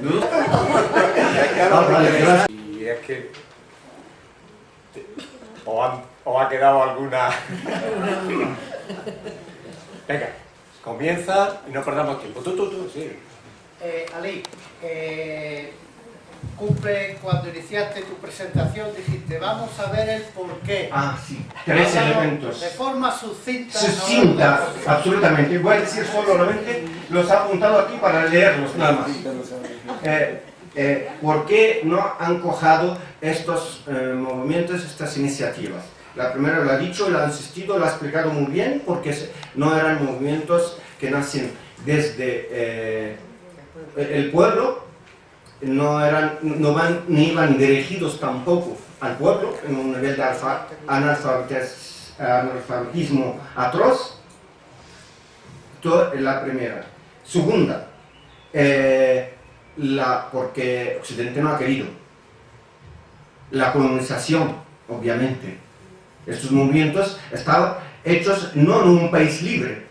¿No? y es que o, ha quedado alguna... Venga, comienza y no perdamos tiempo. Tú, tú, tú, sí. Eh, Ali, eh, cumple cuando iniciaste tu presentación, dijiste, vamos a ver el porqué. Ah, sí, tres elementos. De forma sucinta. Sucinta, absolutamente. Voy a decir solamente, los he apuntado aquí para leerlos nada más. Eh, eh, ¿Por qué no han cojado estos eh, movimientos, estas iniciativas? La primera lo ha dicho, lo ha insistido, lo ha explicado muy bien, porque no eran movimientos que nacen desde el pueblo, no, eran, no van, ni iban dirigidos tampoco al pueblo, en un nivel de analfabetismo atroz. La primera. Segunda, eh, la, porque Occidente no ha querido. La colonización, obviamente. Estos movimientos estaban hechos no en un país libre,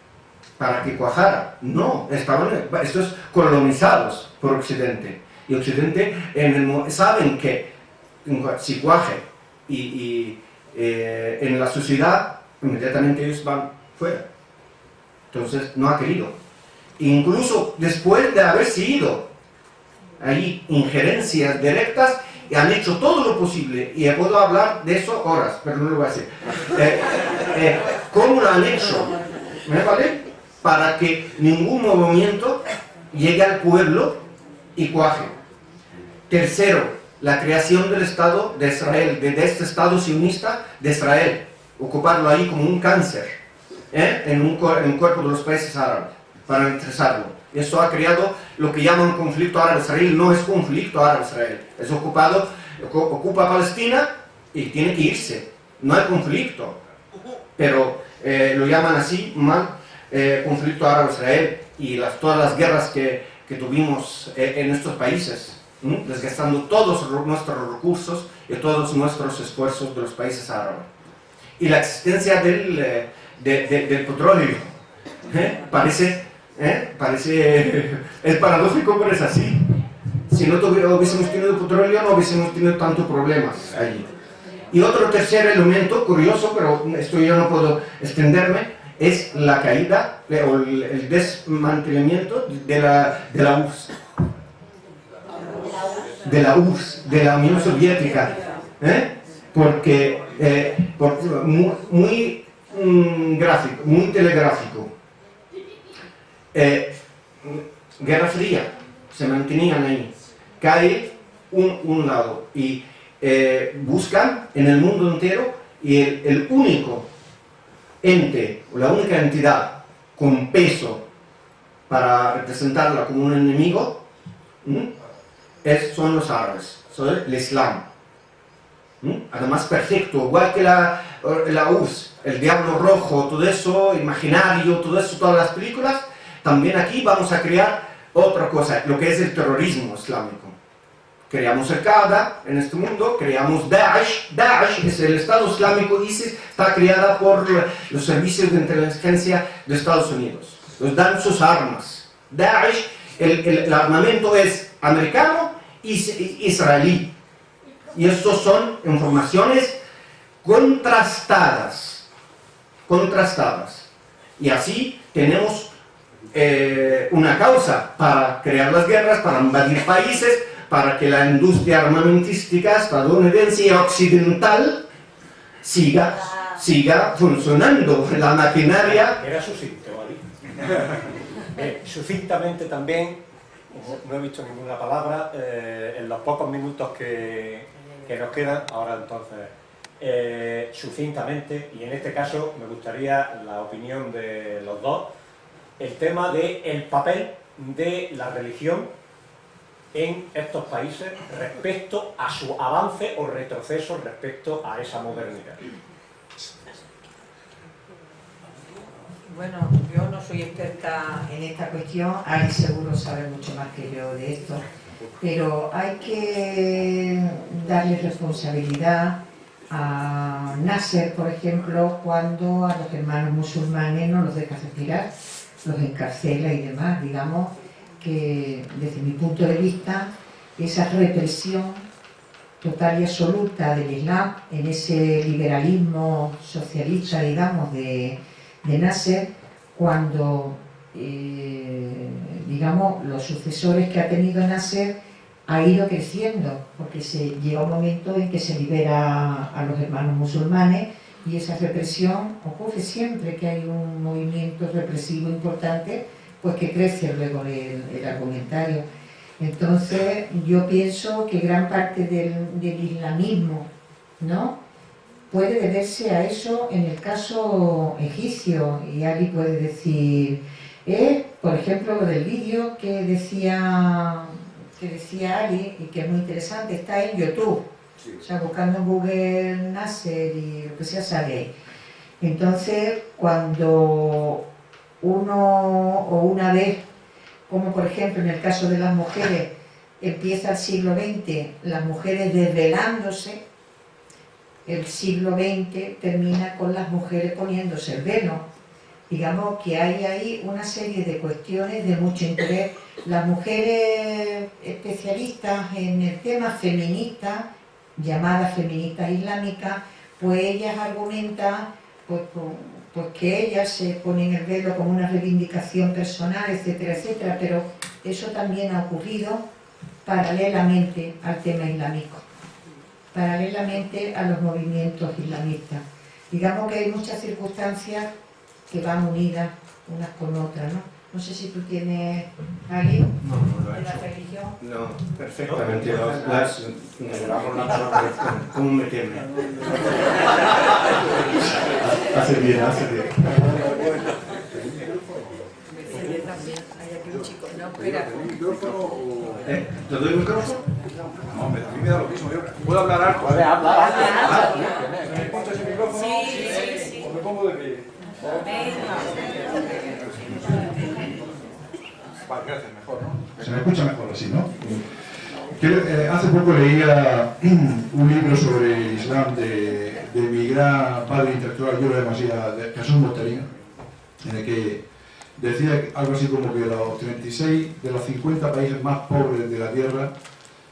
para que cuajara, no, estaban estos colonizados por Occidente. Y Occidente en saben que si cuaje y, eh, en la sociedad, inmediatamente ellos van fuera. Entonces no ha querido. Incluso después de haber sido ahí injerencias directas y han hecho todo lo posible, y puedo hablar de eso horas, pero no lo voy a hacer. Eh, eh, ¿Cómo lo han hecho? ¿Me vale? Para que ningún movimiento llegue al pueblo y cuaje. Tercero, la creación del Estado de Israel, de, este Estado sionista de Israel, ocuparlo ahí como un cáncer ¿eh? en, un, en un cuerpo de los países árabes, para interesarlo. Eso ha creado lo que llaman conflicto árabe-israel, no es conflicto árabe-israel, es ocupado, ocupa Palestina y tiene que irse, no hay conflicto, pero eh, lo llaman así mal eh, conflicto árabe-israel y las, todas las guerras que, que tuvimos eh, en estos países, desgastando todos nuestros recursos y todos nuestros esfuerzos de los países árabes. Y la existencia del, del petróleo parece ¿Eh? Parece... es paradójico, pero es así. Si no hubiésemos tenido petróleo, no hubiésemos tenido tantos problemas allí. Y otro tercer elemento, curioso, pero esto yo no puedo extenderme, es la caída o el desmantelamiento de la, de la URSS. De la URSS, de la Unión Soviética. ¿eh? Porque, eh, muy, muy mm, gráfico, muy telegráfico eh, Guerra Fría, se mantenían ahí. Cae un, un lado y eh, buscan en el mundo entero y el, único ente, o la única entidad con peso para representarla como un enemigo, es, son los árabes, el Islam. Además perfecto, igual que la, la el Diablo Rojo, todo eso, imaginario, todo eso, todas las películas, también aquí vamos a crear otra cosa, lo que es el terrorismo islámico. Creamos el Qaeda en este mundo, creamos Daesh, Daesh es el Estado Islámico, ISIS está creada por los servicios de inteligencia de Estados Unidos. Nos dan sus armas. Daesh, el, armamento es americano y israelí. Y estos son informaciones contrastadas, contrastadas. Y así tenemos eh, una causa para crear las guerras, para invadir países, para que la industria armamentística estadounidense y occidental siga, siga funcionando. La maquinaria... Era sucinto, eh, sucintamente también, no he visto ninguna palabra, eh, en los pocos minutos que, nos quedan, ahora entonces, eh, sucintamente, y en este caso me gustaría la opinión de los dos, el tema del el papel de la religión en estos países respecto a su avance o retroceso respecto a esa modernidad. Bueno, yo no soy experta en esta cuestión, Ari seguro sabe mucho más que yo de esto, pero hay que darle responsabilidad a Nasser, por ejemplo, cuando a los hermanos musulmanes no los deja retirar los encarcela y demás, digamos que, desde mi punto de vista, esa represión total y absoluta del Islam en ese liberalismo socialista, digamos, de, de Nasser, cuando, eh, digamos, los sucesores que ha tenido Nasser ha ido creciendo, porque se llega un momento en que se libera a los hermanos musulmanes y esa represión ocurre siempre que hay un movimiento represivo importante, pues que crece luego el, el argumentario. Entonces yo pienso que gran parte del, del islamismo ¿no? puede deberse a eso en el caso egipcio y alguien puede decir, eh, por ejemplo lo del vídeo que decía que decía Ali y que es muy interesante, está en YouTube o sea, buscando en Google Nasser y lo que sea sale. Entonces, cuando uno o una vez, como por ejemplo en el caso de las mujeres, empieza el siglo XX, las mujeres desvelándose, el siglo XX termina con las mujeres poniéndose el velo. Digamos que hay ahí una serie de cuestiones de mucho interés. Las mujeres especialistas en el tema feminista llamadas feministas islámicas, pues ellas argumentan pues, pues, que ellas se ponen el velo como una reivindicación personal, etcétera, etcétera, pero eso también ha ocurrido paralelamente al tema islámico, paralelamente a los movimientos islamistas. Digamos que hay muchas circunstancias que van unidas unas con otras, ¿no? No sé si tú tienes alguien no, no lo de la religión. No, perfectamente. No, las, ¿Cómo me teme? hace bien, hace bien. ¿Eh? ¿Te doy el micrófono? No, a mí me da lo mismo. Yo puedo hablar alto. Puede hablar. ¿Me pongo ese micrófono? Sí, sí, sí. ¿O me pongo de pie? Vale, gracias, mejor, ¿no? Se me escucha mejor así, ¿no? Que, eh, hace poco leía un libro sobre el Islam de, de mi gran padre intelectual, yo lo demasiado, de Jesús Monterino, en el que decía algo así como que los 36 de los 50 países más pobres de la Tierra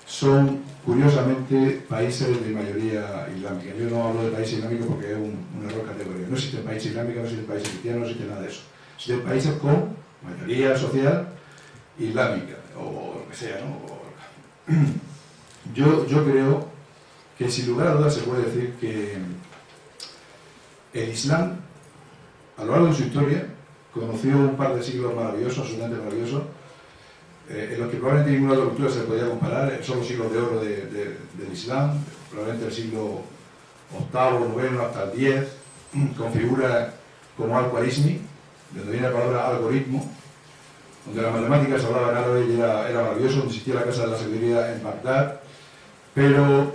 son, curiosamente, países de mayoría islámica. Yo no hablo de países islámicos porque es un, un error categórico. No existe país islámico, no existe país cristiano, no existe nada de eso. Existen países con mayoría social islámica, o lo que sea, ¿no? Yo, yo creo que sin lugar a dudas se puede decir que el Islam, a lo largo de su historia, conoció un par de siglos maravillosos, absolutamente maravillosos, eh, en los que probablemente ninguna otra cultura se podía comparar, eh, son los siglos de oro de- de- del Islam, probablemente el siglo VIII, IX hasta el X, con figuras como Al-Khwarizmi, de donde viene la palabra algoritmo, donde la matemática se hablaba en árabe y era, era maravilloso, donde existía la casa de la sabiduría en Bagdad, pero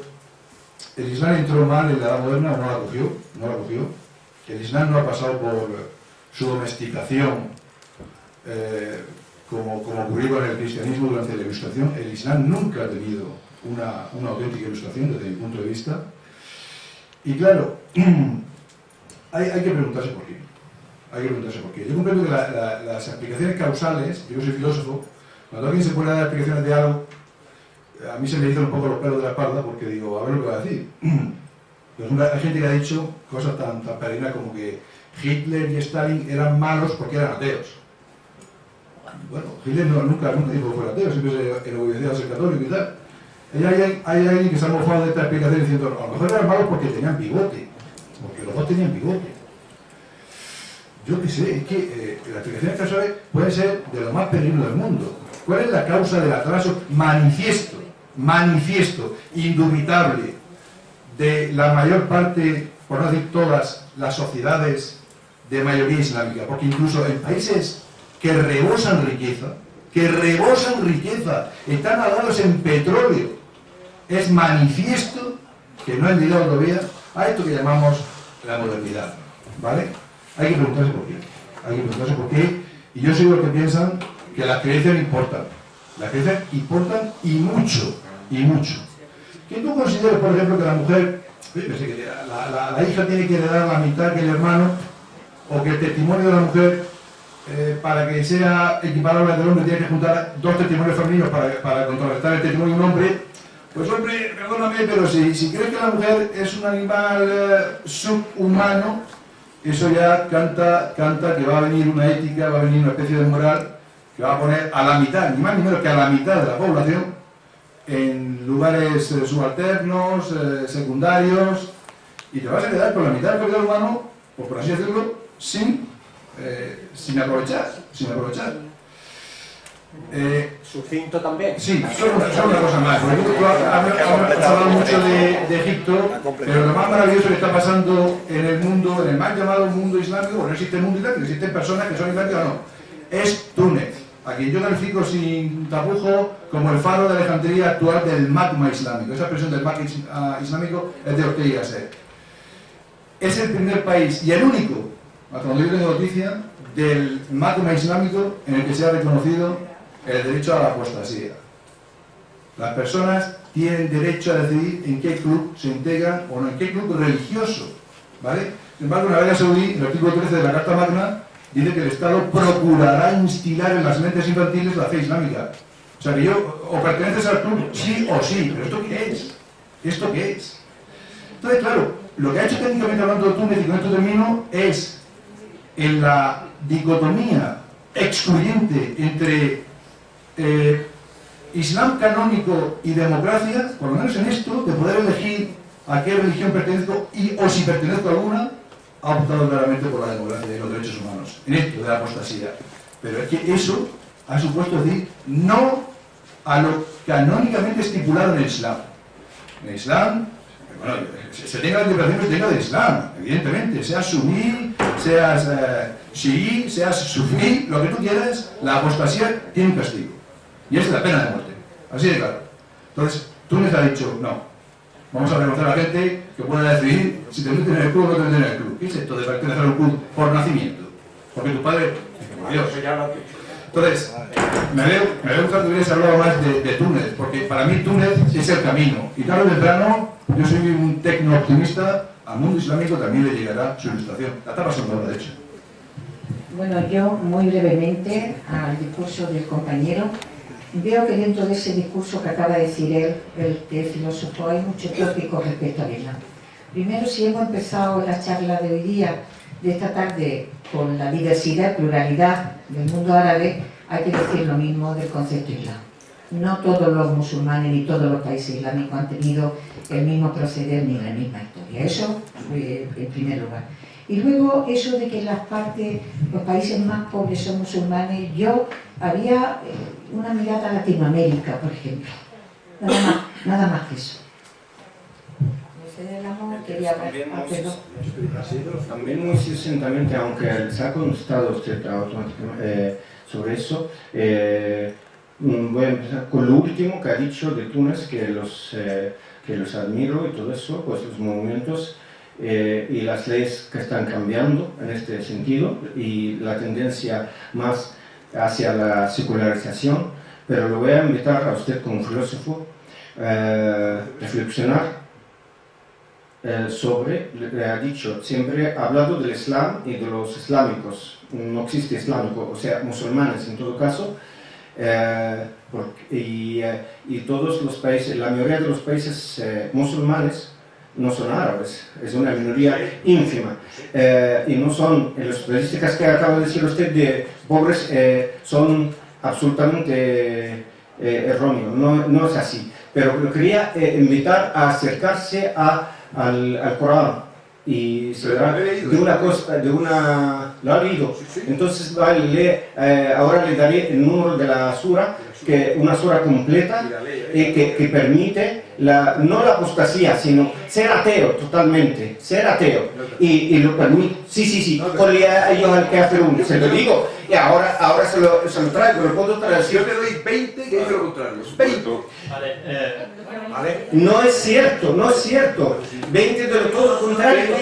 el Islam entró mal en la edad moderna, no la cogió, no la cogió. El Islam no ha pasado por su domesticación, eh, como, como ocurrió con el cristianismo durante la ilustración. El Islam nunca ha tenido una, una auténtica ilustración desde mi punto de vista. Y claro, hay, hay que preguntarse por qué. Hay que preguntarse por qué. Yo comprendo que la- la- las explicaciones causales, yo soy filósofo, cuando alguien se pone a dar explicaciones de algo, a mí se me dicen un poco los pelos de la espalda porque digo, a ver lo que va a decir. Ejemplo, hay gente que ha dicho cosas tan, tan peregrinas como que Hitler y Stalin eran malos porque eran ateos. Bueno, Hitler nunca, nunca dijo que fuera ateo, siempre se enorgullecía de ser católico y tal. Hay, hay alguien que se ha mofado de esta explicación diciendo, a lo mejor eran malos porque tenían bigote, porque los dos tenían bigote. Yo qué sé, es que eh, las explicaciones causales pueden ser de lo más peligro del mundo. ¿Cuál es la causa del atraso manifiesto, manifiesto, indubitable, de la mayor parte, por no decir todas, las sociedades de mayoría islámica? Porque incluso en países que rebosan riqueza, que rebosan riqueza, están ahogados en petróleo, es manifiesto que no han llegado todavía a esto que llamamos la modernidad. ¿Vale? Hay que preguntarse por qué. Hay que preguntarse por qué. Y yo soy los que piensan que las creencias importan. Las creencias importan y mucho. Y mucho. Que tú consideres, por ejemplo, que la mujer, la- la hija tiene que heredar la mitad que el hermano, o que el testimonio de la mujer eh, para que sea equiparable al del hombre, tiene que juntar dos testimonios femeninos para, para contrarrestar el testimonio de un hombre. Pues hombre, perdóname, pero si, si crees que la mujer es un animal eh, subhumano, eso ya canta, canta que va a venir una ética, va a venir una especie de moral que va a poner a la mitad, ni más ni menos que a la mitad de la población, en lugares eh, subalternos, eh, secundarios, y te vas a quedar con la mitad del capital humano, o por así decirlo, sin, eh, sin aprovechar, sin aprovechar. Eh, Sucinto también. Sí, solo una, solo una cosa más. porque tú- tú has, has- has hablado mucho de, de Egipto, pero lo más maravilloso que está pasando en el mundo, en el mal llamado mundo islámico, bueno, no existe mundo islámico, existen personas que son islámicas o no, es Túnez, a quien yo califico sin tapujo como el faro de Alejandría actual del magma islámico. Esa expresión del magma ah, islámico es de Ortega y Gasset. Es el primer país y el único, hasta donde yo tengo noticia, del magma islámico en el que se ha reconocido el derecho a la apostasía. Las personas tienen derecho a decidir en qué club se integran o no, en qué club religioso. ¿vale? Sin embargo, en Arabia Saudí, el artículo 13 de la Carta Magna, dice que el Estado procurará instilar en las mentes infantiles la fe islámica. O sea que yo, o perteneces al club, sí o sí, pero ¿esto qué es? ¿Esto qué es? Entonces, claro, lo que ha hecho técnicamente hablando Túnez, y con esto termino, es en la dicotomía excluyente entre eh, Islam canónico y democracia, por lo menos en esto, de poder elegir a qué religión pertenezco y o si pertenezco a alguna, ha optado claramente por la democracia y los derechos humanos, en esto de la apostasía. Pero es que eso ha supuesto decir no a lo canónicamente estipulado en el Islam. En el Islam, bueno, se, tenga la interpretación que se tenga del Islam, evidentemente, seas suní, seas eh, chií, seas sufí, lo que tú quieras, la apostasía tiene un castigo. Y es la pena de muerte. Así de claro. Entonces, Túnez ha dicho, no, vamos a reconocer a la gente que pueda decidir si te meten en el club o no te meten en el club. ¿Qué es esto de pertenecer a un club por nacimiento? Porque tu padre, por Dios. Entonces, me veo, me veo que hubieras hablado más de, de Túnez, porque para mí Túnez es el camino. Y tarde o temprano, yo soy un tecno optimista, al mundo islámico también le llegará su ilustración. La está pasando ahora, de hecho. Bueno, yo muy brevemente al discurso del compañero, veo que dentro de ese discurso que acaba de decir él, el, el filósofo, hay mucho tópico respecto al Islam. Primero, si hemos empezado la charla de hoy día, de esta tarde, con la diversidad pluralidad del mundo árabe, hay que decir lo mismo del concepto Islam. No todos los musulmanes ni todos los países islámicos han tenido el mismo proceder ni la misma historia. Eso eh, en primer lugar. Y luego eso de que las partes, los países más pobres son musulmanes, yo haría eh, una mirada a Latinoamérica, por ejemplo. Nada más, nada más que eso. También Ah, muy, perdón. también muy sucintamente, aunque se ha constado usted automáticamente eh, sobre eso, eh, mm, voy a empezar con lo último que ha dicho de Túnez, que los, eh, que los admiro y todo eso, pues los movimientos eh, y las leyes que están cambiando en este sentido y la tendencia más hacia la secularización, pero lo voy a invitar a usted como filósofo a reflexionar eh, sobre, le ha dicho, siempre ha hablado del Islam y de los islámicos, no existe islámico, o sea, musulmanes en todo caso, eh, porque- y, eh, y todos los países, la mayoría de los países eh, musulmanes no son árabes, es una minoría ínfima. Eh, y no son, en las estadísticas que acaba de decir usted de pobres, eh, son absolutamente eh, erróneos, no, no es así. Pero lo quería invitar a acercarse a, al, al Corán y se he leído. de una cosa, de una... ¿Lo ha leído? Entonces vale, eh, ahora le daré el número de la sura, que una sura completa que, que permite la, no la apostasía, sino ser ateo totalmente, ser ateo. Y, y lo permite, sí, sí, sí, con ellos al que hacer un, se lo digo, y ahora, ahora se, lo, se lo traigo, lo puedo Si traducir. yo te doy 20, que dice lo contrario. 20. Vale, eh, vale. No es cierto, no es cierto. 20 de todo lo contrario.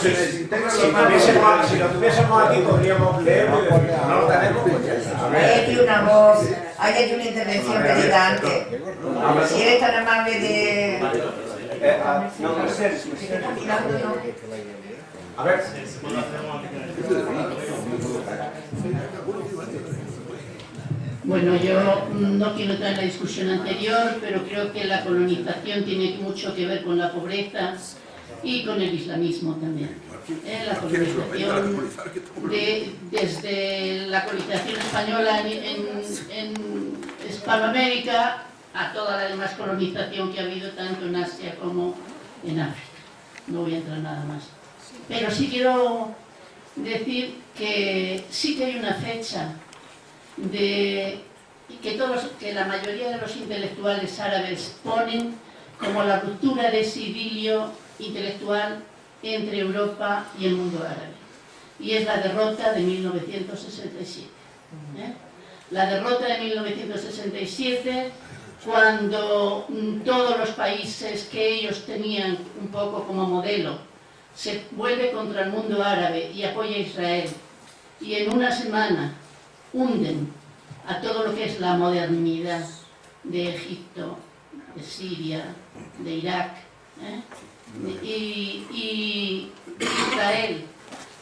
Si, lo tuviésemos aquí podríamos leerlo y no lo tenemos, pues. Hay aquí una voz, hay aquí una intervención pedida antes. Si eres tan amable de... Eh, ah, no, no sé. A ver, Bueno, yo no quiero entrar en la discusión anterior, pero creo que la colonización tiene mucho que ver con la pobreza y con el islamismo también. Eh, La colonización, de- desde la colonización española en, en- en Hispanoamérica a toda la demás colonización que ha habido tanto en Asia como en África. No voy a entrar nada más. Pero sí quiero decir que sí que hay una fecha de que todos que la mayoría de los intelectuales árabes ponen como la ruptura de ese idilio intelectual entre Europa y el mundo árabe y es la derrota de 1967 ¿eh? la derrota de 1967 cuando mm, todos los países que ellos tenían un poco como modelo se vuelve contra el mundo árabe y apoya a Israel y en una semana hunden a todo lo que es la modernidad de Egipto, de Siria, de Irak, ¿eh? y, Israel,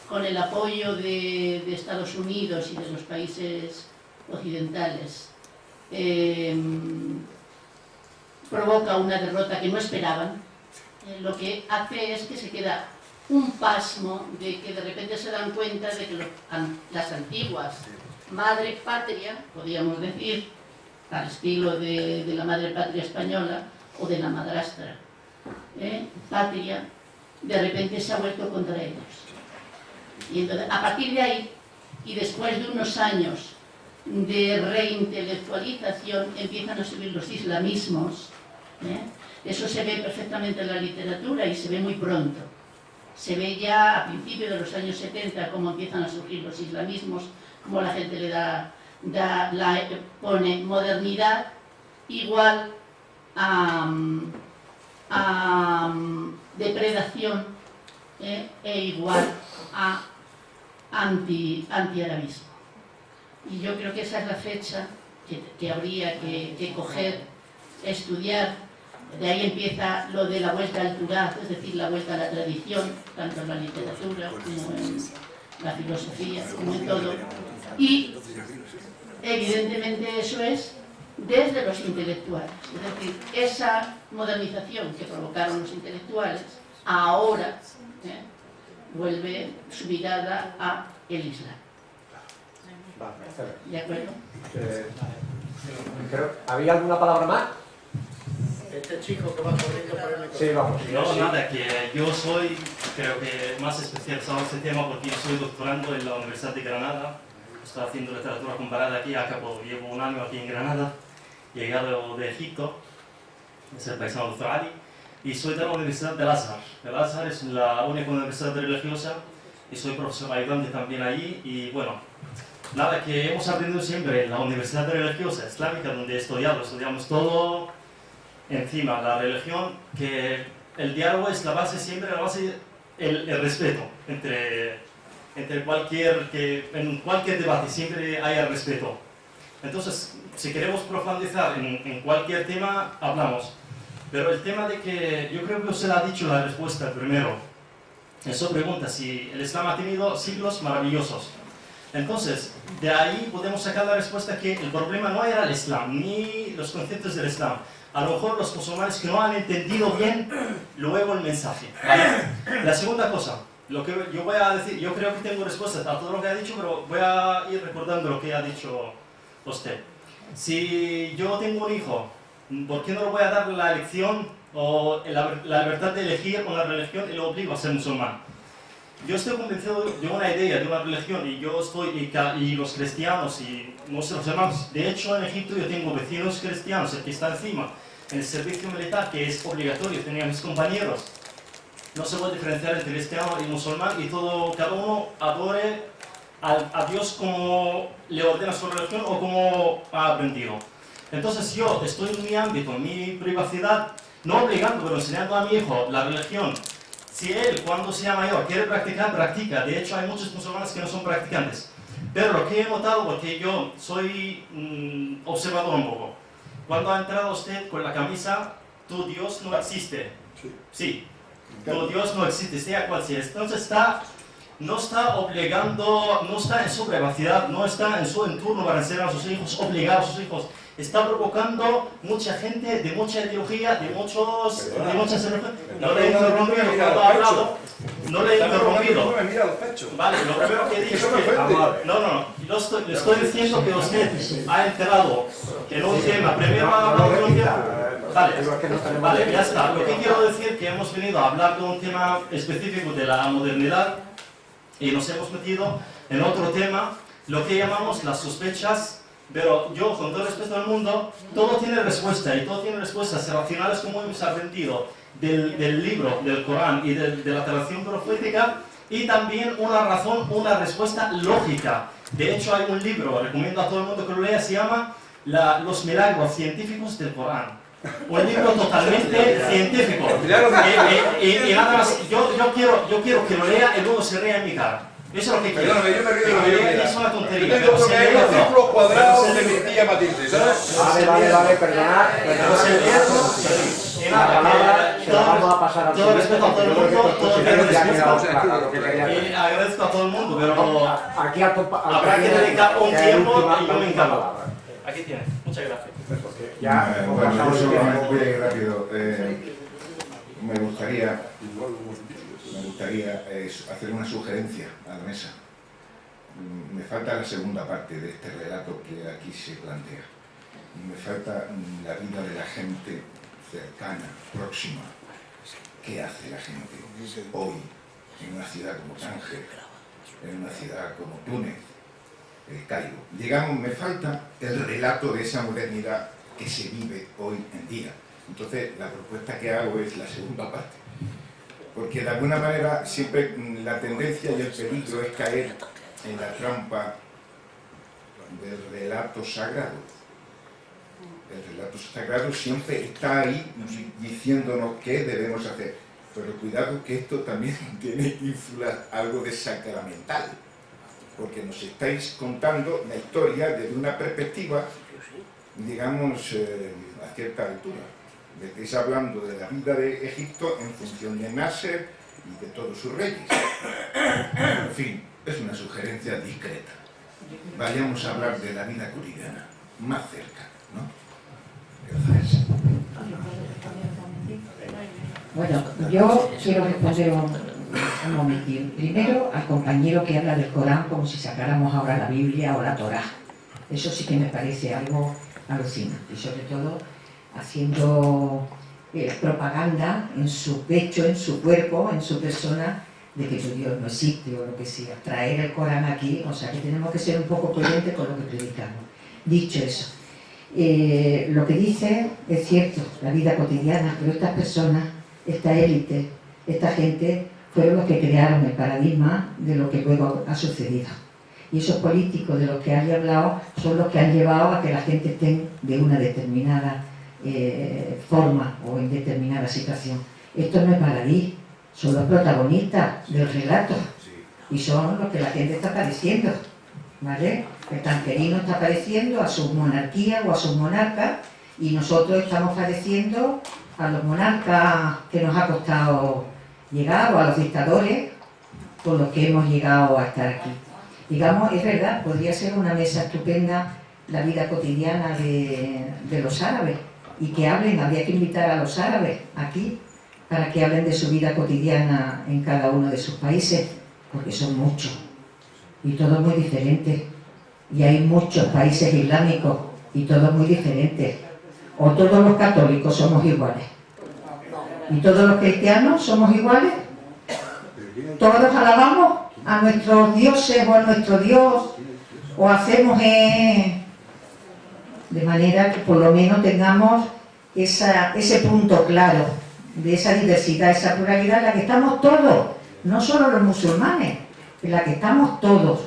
con el apoyo de, Estados Unidos y de los países occidentales, eh, provoca una derrota que no esperaban, eh, lo que hace es que se queda un pasmo de que de repente se dan cuenta de que las antiguas madre patria, podríamos decir, al estilo de, la madre patria española o de la madrastra ¿eh? patria, de repente se ha vuelto contra ellos. Y entonces, a partir de ahí, y después de unos años de reintelectualización, empiezan a subir los islamismos. ¿eh? Eso se ve perfectamente en la literatura y se ve muy pronto. Se ve ya a principios de los años 70 cómo empiezan a surgir los islamismos, cómo la gente le da, da- la, pone modernidad igual a, a depredación ¿eh? e igual a anti, antiarabismo. Y yo creo que esa es la fecha que, que habría que, que coger, estudiar. De ahí empieza lo de la vuelta al Turaz, es decir, la vuelta a la tradición, tanto en la literatura como en la filosofía, como en todo. Y evidentemente eso es desde los intelectuales. Es decir, esa modernización que provocaron los intelectuales, ahora ¿eh? vuelve su mirada a el Islam. ¿De acuerdo? Eh, creo- ¿Había alguna palabra más? Este chico que va corriendo por el. Sí, vamos. No, nada, que yo soy, creo que más especializado en este tema porque yo soy doctorando en la Universidad de Granada. Estoy haciendo literatura comparada aquí, acabo, llevo un año aquí en Granada, llegado de Egipto, es el paisano doctoral, y soy de la Universidad del Azhar. El Azhar es la única universidad religiosa y soy profesor ayudante también allí. Y bueno, nada, que hemos aprendido siempre en la Universidad Religiosa Islámica, donde he estudiado, estudiamos todo encima la religión, que el diálogo es la base siempre, la base, el, el respeto entre, entre cualquier, que en cualquier debate siempre haya respeto. Entonces, si queremos profundizar en, en cualquier tema, hablamos. Pero el tema de que yo creo que usted ha dicho la respuesta primero. Eso pregunta si el Islam ha tenido siglos maravillosos. Entonces, de ahí podemos sacar la respuesta que el problema no era el Islam, ni los conceptos del Islam. A lo mejor los musulmanes que no han entendido bien luego el mensaje. La segunda cosa, lo que yo voy a decir, yo creo que tengo respuestas a todo lo que ha dicho, pero voy a ir recordando lo que ha dicho usted. Si yo tengo un hijo, ¿por qué no le voy a dar la elección o la, la libertad de elegir una religión y lo obligo a ser musulmán? Yo estoy convencido de una idea, de una religión, y yo estoy, y, y los cristianos y nuestros hermanos, de hecho en Egipto yo tengo vecinos cristianos, el que está encima, en el servicio militar, que es obligatorio, tenía mis compañeros. No se puede diferenciar entre cristiano y musulmán, y todo, cada uno adore al- a Dios como le ordena su religión o como ha aprendido. Entonces yo estoy en mi ámbito, en mi privacidad, no obligando, pero enseñando a mi hijo la religión. Si él, cuando sea mayor, quiere practicar, practica. De hecho, hay muchos musulmanes que no son practicantes. Pero lo que he notado, porque yo soy mm, observador un poco, cuando ha entrado usted con la camisa, tu Dios no existe. Sí. Tu Dios no existe, sea cual sea. Entonces está no está obligando, no está en su privacidad, no está en su entorno para enseñar a sus hijos, obligar a sus hijos. Está provocando mucha gente de mucha ideología, de muchos, de muchas. No le he interrumpido cuando ha hablado, no le he interrumpido. Vale, lo primero que he dicho es que... No, no, no. Yo estoy, le estoy diciendo que usted ha enterado en un tema, primero ha hablado de un tema... Vale, vale, ya está. Lo que quiero decir es que hemos venido a hablar de un tema específico de la modernidad y nos hemos metido en otro tema, lo que llamamos las sospechas, pero yo, con todo respeto al mundo, todo tiene respuesta y todo tiene respuestas racionales como hemos aprendido del, del libro, del Corán y de, de la tradición profética y también una razón, una respuesta lógica. De hecho, hay un libro, recomiendo a todo el mundo que lo lea, se llama la- Los milagros científicos del Corán. Un libro totalmente científico. Y, y- y nada más, yo, yo, quiero, yo quiero que lo lea y luego se rea en mi cara. Eso es lo que quiero. Perdóname, yo me río de lo es una Yo tengo que hay lee los o no. círculos cuadrados Pero de mi tía Matilde, ¿sabes? Vale, vale, vale, perdonad, La palabra se la vamos a pasar al todo respeto a todo el mundo, todo el respeto. agradezco a todo el mundo, pero habrá que dedicar un tiempo y yo me palabra. Aquí tiene. Muchas gracias. Ya Eh, ir rápido. Eh, me gustaría, me gustaría eh, hacer una sugerencia a la mesa. Mm, Me falta la segunda parte de este relato que aquí se plantea. Me falta mm, la vida de la gente cercana, próxima. ¿Qué hace la gente hoy en una ciudad como Tánger, en una ciudad como Túnez, el Cairo? Digamos, me falta el relato de esa modernidad que se vive hoy en día. Entonces, la propuesta que hago es la segunda parte. Porque de alguna manera siempre mm, la tendencia y el peligro es caer en la trampa del relato sagrado. El relato sagrado siempre está ahí di- diciéndonos qué debemos hacer. Pero cuidado que esto también tiene ínfula algo de sacramental. Porque nos estáis contando la historia desde una perspectiva, digamos, eh, a cierta altura. Me estáis hablando de la vida de Egipto en función de Nasser y de todos sus reyes. En fin, es una sugerencia discreta. Vayamos a hablar de la vida cotidiana, más cerca, ¿no? Bueno, yo quiero responder un, Primero, al compañero que habla del Corán como si sacáramos ahora la Biblia o la Torá. Eso sí que me parece algo alucinante. Sobre todo, haciendo eh, propaganda en su pecho, en su cuerpo, en su persona, de que tu Dios no existe o lo que sea. Traer el Corán aquí, o sea que tenemos que ser un poco coherentes con lo que predicamos. Dicho eso, eh, lo que dice es cierto, la vida cotidiana, pero estas personas, esta élite, esta gente, fueron los que crearon el paradigma de lo que luego ha sucedido. Y esos políticos de los que has hablado son los que han llevado a que la gente esté de una determinada eh, forma o en determinada situación. Esto no es baladí, son los protagonistas del relato y son los que la gente está padeciendo. ¿vale? El tanquerino está padeciendo a su monarquía o a sus monarcas y nosotros estamos padeciendo a los monarcas que nos ha costado llegar o a los dictadores con los que hemos llegado a estar aquí. Digamos, es verdad, podría ser una mesa estupenda la vida cotidiana de, de los árabes y que hablen, habría que invitar a los árabes aquí para que hablen de su vida cotidiana en cada uno de sus países, porque son muchos y todos muy diferentes. Y hay muchos países islámicos y todos muy diferentes. O todos los católicos somos iguales. Y todos los cristianos somos iguales. Todos alabamos a nuestros dioses o a nuestro Dios. O hacemos eh, de manera que por lo menos tengamos ese punto claro de esa diversidad, esa pluralidad en la que estamos todos, no solo los musulmanes, en la que estamos todos,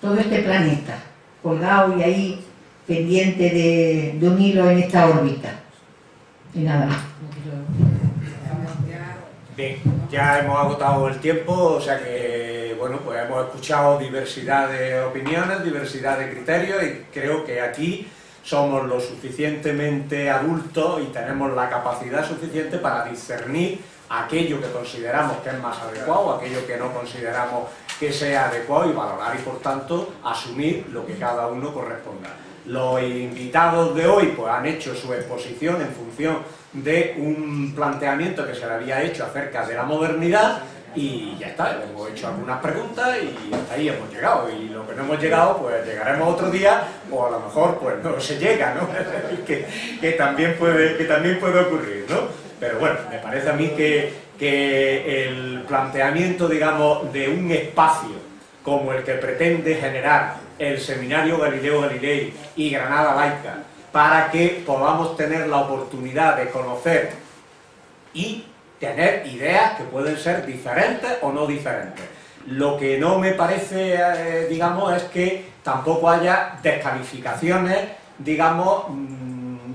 todo este planeta, colgado y ahí pendiente de, de un hilo en esta órbita. Y nada más. Bien, ya hemos agotado el tiempo, o sea que, bueno, pues hemos escuchado diversidad de opiniones, diversidad de criterios y creo que aquí somos lo suficientemente adultos y tenemos la capacidad suficiente para discernir aquello que consideramos que es más adecuado, aquello que no consideramos que sea adecuado y valorar y por tanto asumir lo que cada uno corresponda. Los invitados de hoy pues, han hecho su exposición en función de un planteamiento que se le había hecho acerca de la modernidad y ya está, hemos hecho algunas preguntas y hasta ahí hemos llegado y lo que no hemos llegado pues llegaremos otro día o a lo mejor pues no se llega, ¿no? que, también puede, que también puede ocurrir, ¿no? Pero bueno, me parece a mí que, que el planteamiento, digamos, de un espacio como el que pretende generar el Seminario Galileo Galilei y Granada Laica para que podamos tener la oportunidad de conocer y tener ideas que pueden ser diferentes o no diferentes. Lo que no me parece, eh, digamos, es que tampoco haya descalificaciones, digamos, mm,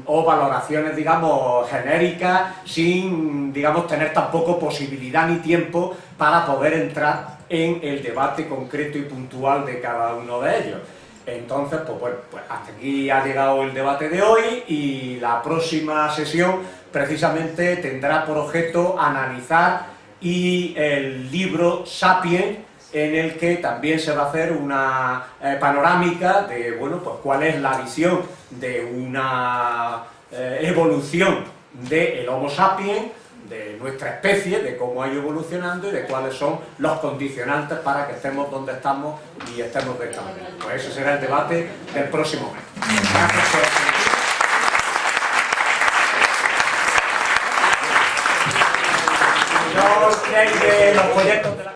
o valoraciones, digamos, genéricas, sin, digamos, tener tampoco posibilidad ni tiempo para poder entrar en el debate concreto y puntual de cada uno de ellos. Entonces, pues pues hasta aquí ha llegado el debate de hoy y la próxima sesión precisamente tendrá por objeto analizar y el libro Sapiens en el que también se va a hacer una eh, panorámica de, bueno, pues cuál es la visión de una eh, evolución del Homo sapiens, de nuestra especie, de cómo ha ido evolucionando y de cuáles son los condicionantes para que estemos donde estamos y estemos de esta manera. Pues ese será el debate del próximo mes. Gracias por de los proyectos de la...